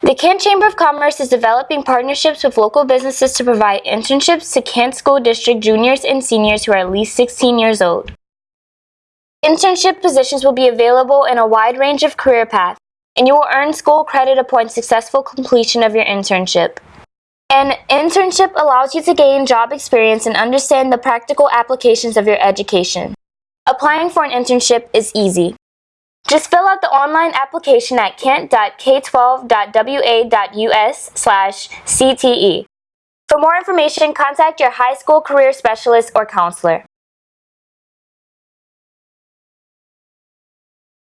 The Kent Chamber of Commerce is developing partnerships with local businesses to provide internships to Kent School District juniors and seniors who are at least 16 years old. Internship positions will be available in a wide range of career paths, and you will earn school credit upon successful completion of your internship. An internship allows you to gain job experience and understand the practical applications of your education. Applying for an internship is easy. Just fill out the online application at kent.k12.wa.us slash CTE. For more information, contact your high school career specialist or counselor.